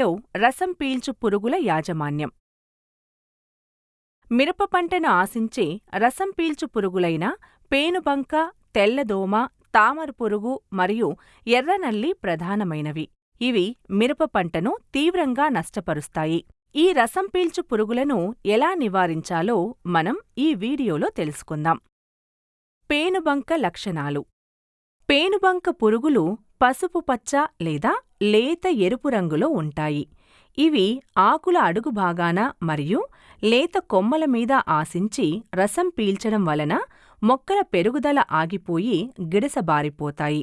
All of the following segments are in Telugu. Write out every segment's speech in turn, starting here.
పంటలో రసం పీల్చు పురుగుల యాజమాన్యం. మిరప పంటను ఆశించే రసం పీల్చు పురుగులైన పేనుబంక తెల్లదోమ తామర పురుగు మరియు ఎర్రనల్లి ప్రధానమైనవి. ఇవి మిరప పంటను తీవ్రంగా నష్టపరుస్తాయి. ఈ రసం పీల్చు పురుగులను ఎలా నివారించాలో మనం ఈ వీడియోలో తెలుసుకుందాం. పేనుబంక లక్షణాలు. పేనుబంక పురుగులు పసుపు పచ్చ లేదా లేత ఎరుపు రంగులో ఉంటాయి. ఇవి ఆకుల అడుగు భాగాన మరియు లేత కొమ్మల మీద ఆశించి రసం పీల్చడం వలన మొక్కల పెరుగుదల ఆగిపోయి గిడసబారిపోతాయి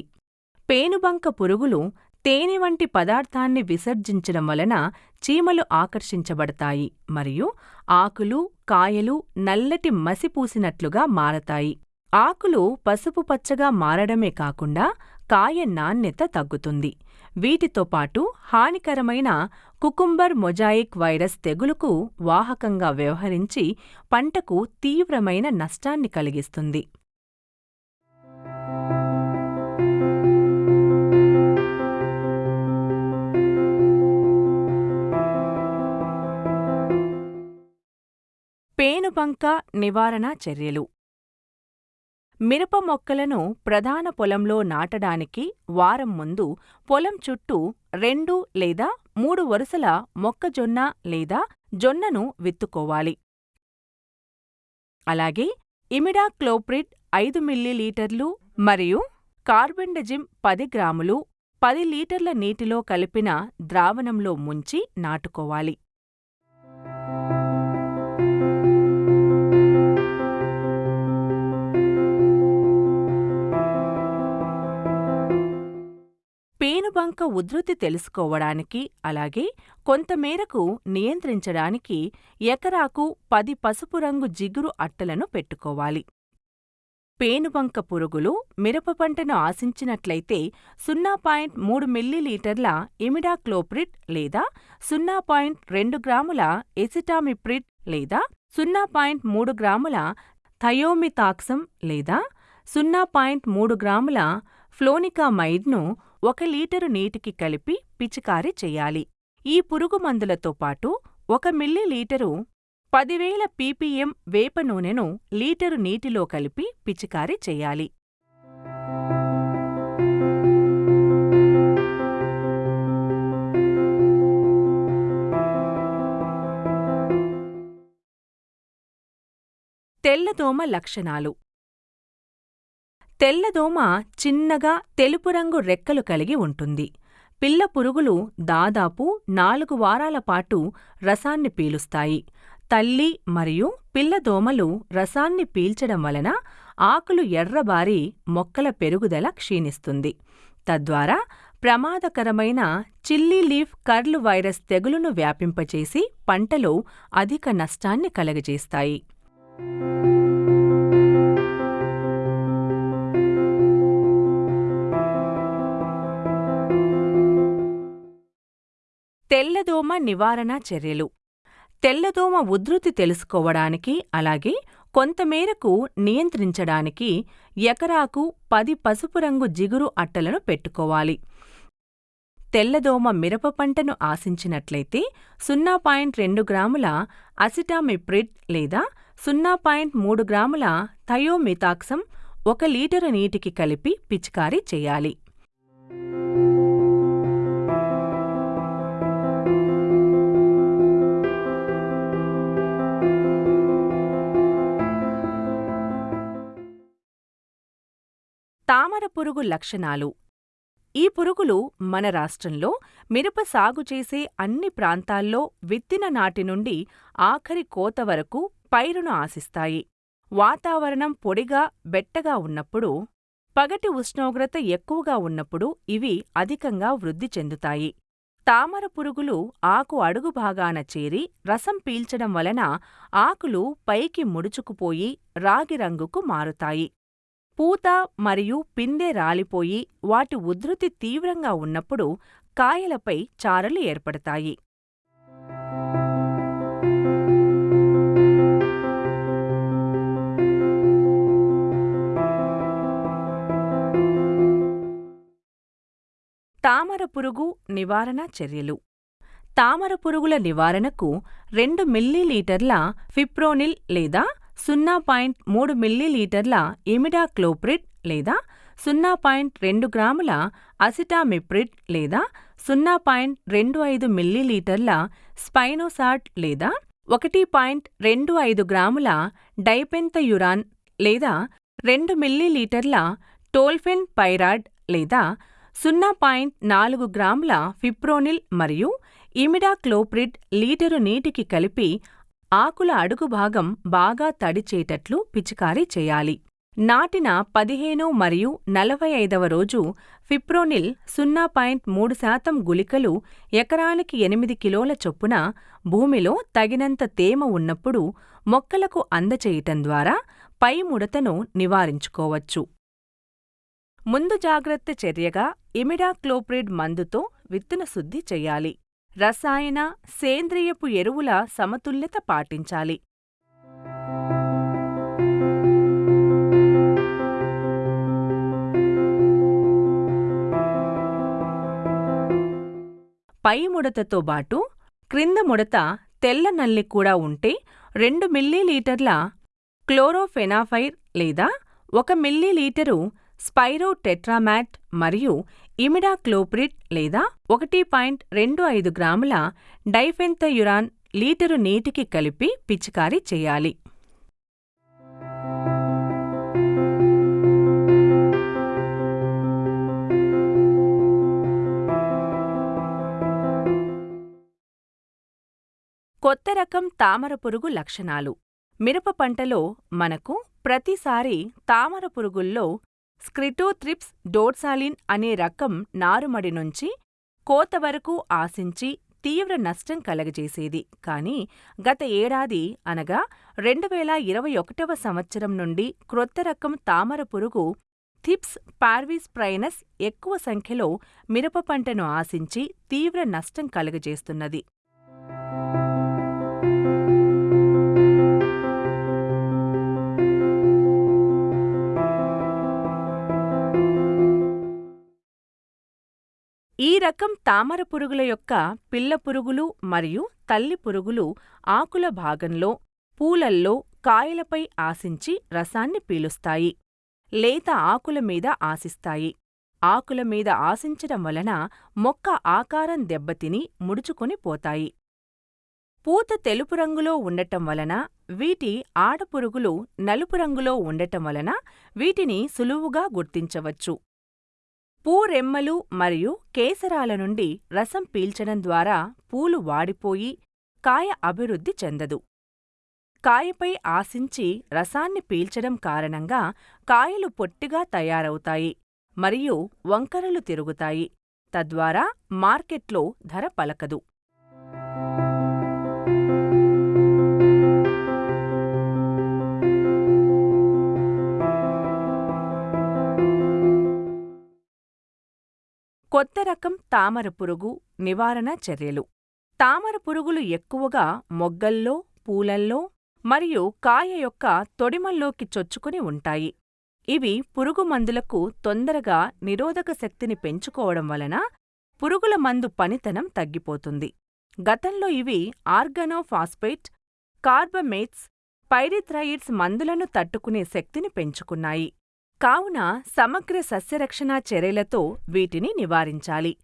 పేనుబంక పురుగులు తేనె వంటి పదార్థాన్ని విసర్జించడం వలన చీమలు ఆకర్షించబడతాయి మరియు ఆకులు కాయలు నల్లటి మసి పూసినట్లుగా మారతాయి. ఆకులు పసుపు పచ్చగా మారడమే కాకుండా కాయ నాణ్యత తగ్గుతుంది. వీటితో పాటు హానికరమైన కుకుంబర్ మొజాయిక్ వైరస్ తెగులుకు వాహకంగా వ్యవహరించి పంటకు తీవ్రమైన నష్టాన్ని కలిగిస్తుంది. పేనుబంక నివారణ చర్యలు. మిరప మొక్కలను ప్రధాన పొలంలో నాటడానికి వారం ముందు పొలం చుట్టూ రెండు లేదా మూడు వరుసల మొక్కజొన్న లేదా జొన్నను విత్తుకోవాలి. అలాగే ఇమిడాక్లోప్రిడ్ ఐదు మిల్లీలీటర్లు మరియు కార్బెండజిమ్ పది గ్రాములు పది లీటర్ల నీటిలో కలిపిన ద్రావణంలో ముంచి నాటుకోవాలి. బంక ఉధృతి తెలుసుకోవడానికి అలాగే కొంతమేరకు నియంత్రించడానికి ఎకరాకు పది పసుపు రంగు జిగురు అట్టలను పెట్టుకోవాలి. పేనుబంక పురుగులు మిరప పంటను ఆశించినట్లయితే సున్నా పాయింట్ మూడు మిల్లీలీటర్ల ఇమిడాక్లోప్రిడ్ లేదా సున్నా పాయింట్ రెండు గ్రాముల ఎసిటామిప్రిడ్ లేదా సున్నా పాయింట్ మూడు గ్రాముల థయోమితాక్సం లేదా సున్నా పాయింట్ మూడు గ్రాముల ఫ్లోనికామైడ్ను ఒక లీటరు నీటికి కలిపి పిచికారీ చెయ్యాలి ఈ పురుగుమందులతో పాటు ఒక మిల్లీలీటరు పదివేల పీపీఎం వేప నూనెను లీటరు నీటిలో కలిపి పిచికారీ చెయ్యాలి తెల్లదోమ లక్షణాలు తెల్లదోమ చిన్నగా తెలుపు రంగు రెక్కలు కలిగి ఉంటుంది. పిల్ల పురుగులు దాదాపు నాలుగు వారాల పాటు రసాన్ని పీలుస్తాయి. తల్లి మరియు పిల్లదోమలు రసాన్ని పీల్చడం వలన ఆకులు ఎర్రబారి మొక్కల పెరుగుదల క్షీణిస్తుంది. తద్వారా ప్రమాదకరమైన చిల్లీ లీఫ్ కర్లు వైరస్ తెగులును వ్యాపింపచేసి పంటలో అధిక నష్టాన్ని కలగజేస్తాయి. తెల్లదోమ నివారణ చర్యలు. తెల్లదోమ ఉధృతి తెలుసుకోవడానికి అలాగే కొంతమేరకు నియంత్రించడానికి ఎకరాకు పది పసుపు రంగు జిగురు అట్టలను పెట్టుకోవాలి. తెల్లదోమ మిరప పంటను ఆశించినట్లయితే సున్నా పాయింట్ రెండు గ్రాముల అసిటామిప్రిడ్ లేదా సున్నా పాయింట్ మూడు గ్రాముల థయోమితాక్సం ఒక లీటరు నీటికి కలిపి పిచికారీ చేయాలి. తామర పురుగు లక్షణాలు. ఈ పురుగులు మన రాష్ట్రంలో మిరప సాగు చేసే అన్ని ప్రాంతాల్లో విత్తిన నాటి నుండి ఆఖరి కోత వరకు పైరును ఆశిస్తాయి. వాతావరణం పొడిగా బెట్టగా ఉన్నప్పుడు పగటి ఉష్ణోగ్రత ఎక్కువగా ఉన్నప్పుడు ఇవి అధికంగా వృద్ధి చెందుతాయి. తామర పురుగులు ఆకు అడుగు భాగాన చేరి రసం పీల్చడం వలన ఆకులు పైకి ముడుచుకుపోయి రాగి రంగుకు మారుతాయి. పూత మరియు పిందె రాలిపోయి వాటి ఉధృతి తీవ్రంగా ఉన్నప్పుడు కాయలపై చారలు ఏర్పడతాయి. తామర పురుగు నివారణ చర్యలు. తామర పురుగుల నివారణకు రెండు మిల్లీలీటర్ల ఫిప్రోనిల్ లేదా సున్నా పాయింట్ మూడు మిల్లీలీటర్ల ఇమిడాక్లోప్రిడ్ లేదా సున్నా పాయింట్ రెండు గ్రాముల అసిటామిప్రిడ్ లేదా సున్నా పాయింట్ రెండు ఐదు మిల్లీలీటర్ల స్పైనోసాట్ లేదా ఒకటి పాయింట్ రెండు ఐదు గ్రాముల డైపెంతయురాన్ లేదా రెండు మిల్లీలీటర్ల టోల్ఫెన్ పైరాడ్ లేదా సున్నా పాయింట్ నాలుగు గ్రాముల ఫిప్రోనిల్ మరియు ఇమిడాక్లోప్రిడ్ లీటరు నీటికి కలిపి ఆకుల అడుగు భాగం బాగా తడిచేటట్లు పిచికారీ చేయాలి. నాటిన పదిహేను మరియు నలభై ఐదవ రోజు ఫిప్రోనిల్ సున్నా పాయింట్ మూడు శాతం గుళికలు ఎకరానికి ఎనిమిది కిలోల చొప్పున భూమిలో తగినంత తేమ ఉన్నప్పుడు మొక్కలకు అందచేయటం ద్వారా పై ముడతను నివారించుకోవచ్చు. ముందు జాగ్రత్త చర్యగా ఇమిడాక్లోప్రిడ్ మందుతో విత్తన శుద్ధి చెయ్యాలి రసాయన సేంద్రియపు ఎరువుల సమతుల్యత పాటించాలి. పై ముడతతో బాటు క్రింద ముడత తెల్ల నల్లి కూడా ఉంటే రెండు మిల్లీలీటర్ల క్లోరోఫెనాఫైర్ లేదా ఒక మిల్లీలీటరు స్పైరోటెట్రామాట్ మరియు మరియు ఇమిడాక్లోప్రిడ్ లేదా ఒకటి పాయింట్ రెండు ఐదు గ్రాముల డైఫెంతయురాన్ లీటరు నీటికి కలిపి పిచికారీ చేయాలి. కొత్త రకం తామర పురుగు లక్షణాలు. మిరప పంటలో మనకు ప్రతిసారి తామర పురుగుల్లో స్క్రిటోథ్రిప్స్ డోర్సాలిన్ అనే రకం నారుమడి నుంచి కోత వరకు ఆశించి తీవ్ర నష్టం కలగజేసేది. కానీ గత ఏడాది అనగా రెండువేల ఇరవై ఒకటవ సంవత్సరం నుండి క్రొత్త రకం తామర పురుగు థిప్స్ పార్వీస్ ప్రైనస్ ఎక్కువ సంఖ్యలో మిరప పంటను ఆశించి తీవ్ర నష్టం కలుగజేస్తున్నది. ఈ రకం తామర పురుగుల యొక్క పిల్ల పురుగులు మరియు తల్లి పురుగులు ఆకుల భాగంలో పూలల్లో కాయలపై ఆశించి రసాన్ని పీలుస్తాయి లేత ఆకుల మీద ఆశిస్తాయి. ఆకుల మీద ఆశించడం వలన మొక్క ఆకారం దెబ్బతిని ముడుచుకొని పోతాయి. పూత తెలుపు రంగులో ఉండటం వలన వీటి ఆడపురుగులు నలుపు రంగులో ఉండటం వలన వీటిని సులువుగా గుర్తించవచ్చు. పూరెమ్మలు మరియు కేసరాల నుండి రసం పీల్చడం ద్వారా పూలు వాడిపోయి కాయ అభివృద్ధి చెందదు. కాయపై ఆశించి రసాన్ని పీల్చడం కారణంగా కాయలు పొట్టిగా తయారవుతాయి మరియు వంకరలు తిరుగుతాయి. తద్వారా మార్కెట్లో ధర పలకదు. కొత్త రకం తామర పురుగు నివారణ చర్యలు. తామర పురుగులు ఎక్కువగా మొగ్గల్లో పూలల్లో మరియు కాయ యొక్క తొడిమల్లోకి చొచ్చుకుని ఉంటాయి. ఇవి పురుగు మందులకు తొందరగా నిరోధక శక్తిని పెంచుకోవడం వలన పురుగుల మందు పనితనం తగ్గిపోతుంది. గతంలో ఇవి ఆర్గనోఫాస్ఫేట్ కార్బమేట్స్ పైరిథ్రాయిడ్స్ మందులను తట్టుకునే శక్తిని పెంచుకున్నాయి. కావున సమగ్ర సస్యరక్షణా చర్యలతో వీటిని నివారించాలి.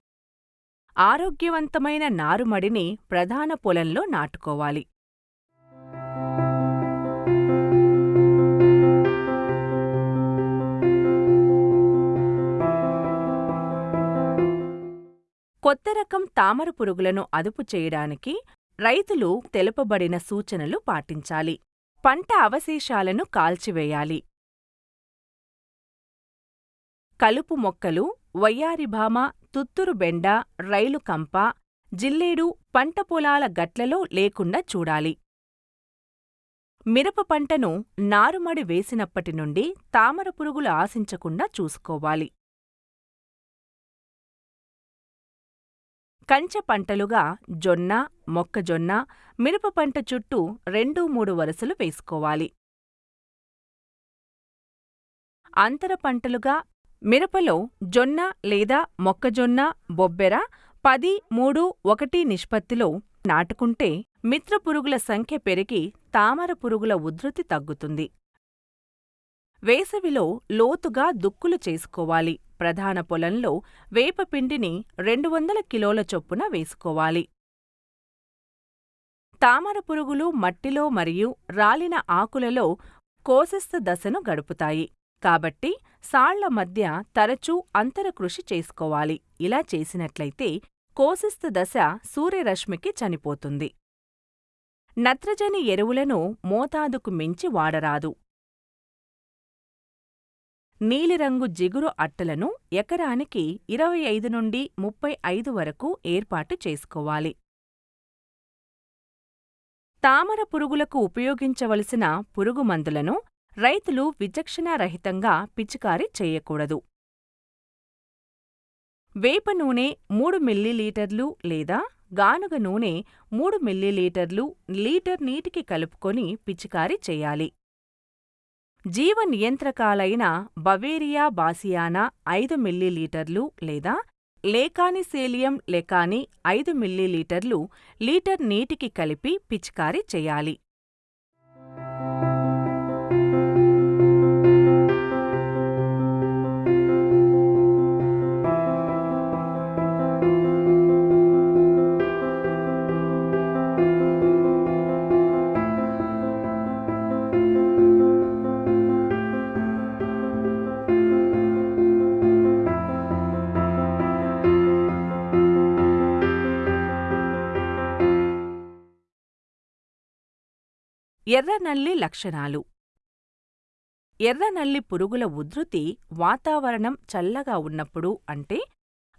ఆరోగ్యవంతమైన నారుమడిని ప్రధాన పొలంలో నాటుకోవాలి. కొత్త రకం తామర పురుగులను అదుపు చేయడానికి రైతులు తెలుపబడిన సూచనలు పాటించాలి. పంట అవశేషాలను కాల్చివేయాలి. కలుపు మొక్కలు వయ్యారిభామ తుత్తురు బెండ రైలు కంప జిల్లేడు పంట పొలాల గట్లలో లేకుండా చూడాలి. మిరప పంటను నారుమడి వేసినప్పటి నుండి తామర పురుగులు ఆశించకుండా చూసుకోవాలి. కంచె పంటలుగా జొన్న మొక్కజొన్న మిరప పంట చుట్టూ రెండు మూడు వరుసలు వేసుకోవాలి. అంతర పంటలుగా మిరపలో జొన్న లేదా మొక్కజొన్న బొబ్బెర పది మూడు ఒకటి నిష్పత్తిలో నాటుకుంటే మిత్రపురుగుల సంఖ్య పెరిగి తామర పురుగుల ఉధృతి తగ్గుతుంది. వేసవిలో లోతుగా దుక్కులు చేసుకోవాలి. ప్రధాన పొలంలో వేపపిండిని రెండు వందల కిలోల చొప్పున వేసుకోవాలి. తామర పురుగులు మట్టిలో మరియు రాలిన ఆకులలో కోశస్థ దశను గడుపుతాయి. కాబట్టి సాళ్ళ మధ్య తరచూ అంతర కృషి చేసుకోవాలి. ఇలా చేసినట్లయితే కోశస్థ దశ సూర్యరశ్మికి చనిపోతుంది. నత్రజని ఎరువులను మోతాదుకు మించి వాడరాదు. నీలిరంగు జిగురు అట్టలను ఎకరానికి ఇరవై ఐదు నుండి ముప్పై ఐదు వరకు ఏర్పాటు చేసుకోవాలి. తామర పురుగులకు ఉపయోగించవలసిన పురుగుమందులను రైతులు విచక్షణారహితంగా పిచికారీ చేయకూడదు. వేప నూనె మూడు మిల్లీలీటర్లు లేదా గానుగ నూనె మూడు మిల్లీలీటర్లు లీటర్ నీటికి కలుపుకొని పిచికారీ చేయాలి. జీవ నియంత్రకాలైన బవేరియా బాసియానా ఐదు మిల్లీలీటర్లు లేదా లేకానిసేలియం లెకాని ఐదు మిల్లీలీటర్లు లీటర్ నీటికి కలిపి పిచికారీ చేయాలి. ఎర్రనల్లి లక్షణాలు ఎర్రనల్లి పురుగుల ఉధృతి వాతావరణం చల్లగా ఉన్నప్పుడు అంటే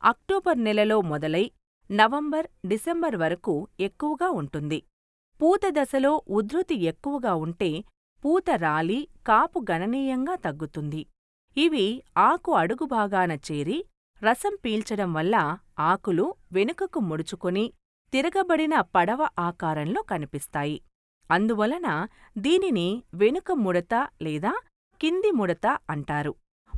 అక్టోబర్ నెలలో మొదలై నవంబర్ డిసెంబర్ వరకు ఎక్కువగా ఉంటుంది. పూత దశలో ఉధృతి ఎక్కువగా ఉంటే పూత రాలి కాపు గణనీయంగా తగ్గుతుంది. ఇవి ఆకు అడుగు భాగాన చేరి రసం పీల్చడం వల్ల ఆకులు వెనుకకు ముడుచుకొని తిరగబడిన పడవ ఆకారంలో కనిపిస్తాయి. అందువలన దీనిని వెనుక ముడత లేదా కింది ముడత అంటారు.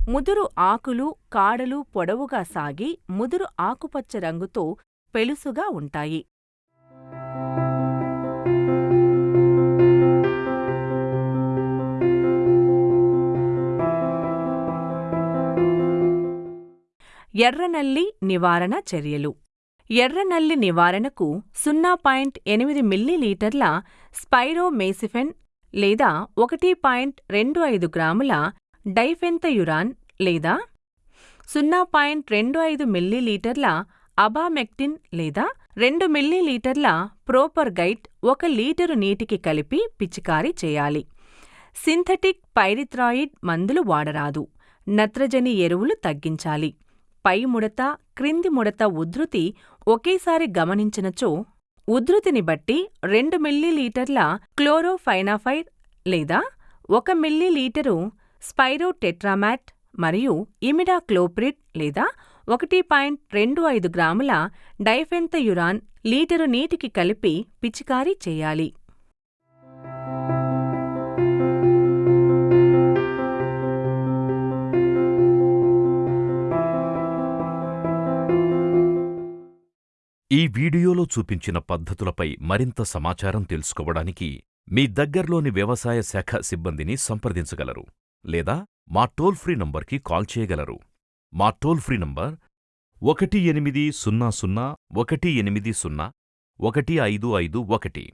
ముదురు ఆకులు కాడలు పొడవుగా సాగి ముదురు ఆకుపచ్చ రంగుతో పెలుసుగా ఉంటాయి. ఎర్రనల్లి నివారణ చర్యలు ఎర్రనల్లి నివారణకు సున్నా పాయింట్ ఎనిమిది మిల్లీలీటర్ల స్పైరోమేసిఫెన్ లేదా ఒకటి పాయింట్ రెండు ఐదు గ్రాముల డైఫెంతయురాన్ లేదా సున్నా పాయింట్ రెండు ఐదు మిల్లీలీటర్ల అబామెక్టిన్ లేదా రెండు మిల్లీలీటర్ల ప్రోపర్గైట్ ఒక లీటరు నీటికి కలిపి పిచికారీ చేయాలి. సింథటిక్ పైరిథ్రాయిడ్ మందులు వాడరాదు. నత్రజని ఎరువులు తగ్గించాలి. పై ముడత, క్రింది ముడత ఉధృతి ఒకేసారి గమనించినచో ఉధృతిని బట్టి రెండు మిల్లీలీటర్ల క్లోరోఫైనాఫైర్ లేదా ఒక మిల్లీలీటరు స్పైరోటెట్రామాట్ మరియు ఇమిడాక్లోప్రిడ్ లేదా ఒకటి పాయింట్ రెండు ఐదు గ్రాముల డైఫెన్థయురాన్ లీటరు నీటికి కలిపి పిచికారీ చేయాలి. ఈ వీడియోలో చూపించిన పద్ధతులపై మరింత సమాచారం తెలుసుకోవడానికి మీ దగ్గర్లోని వ్యవసాయ శాఖ సిబ్బందిని సంప్రదించగలరు లేదా మా టోల్ ఫ్రీ నంబర్కి కాల్ చేయగలరు. మా టోల్ ఫ్రీ నంబర్ ఒకటి ఎనిమిది సున్నా సున్నా ఒకటి ఎనిమిది సున్నా ఒకటి ఐదు ఐదు ఒకటి.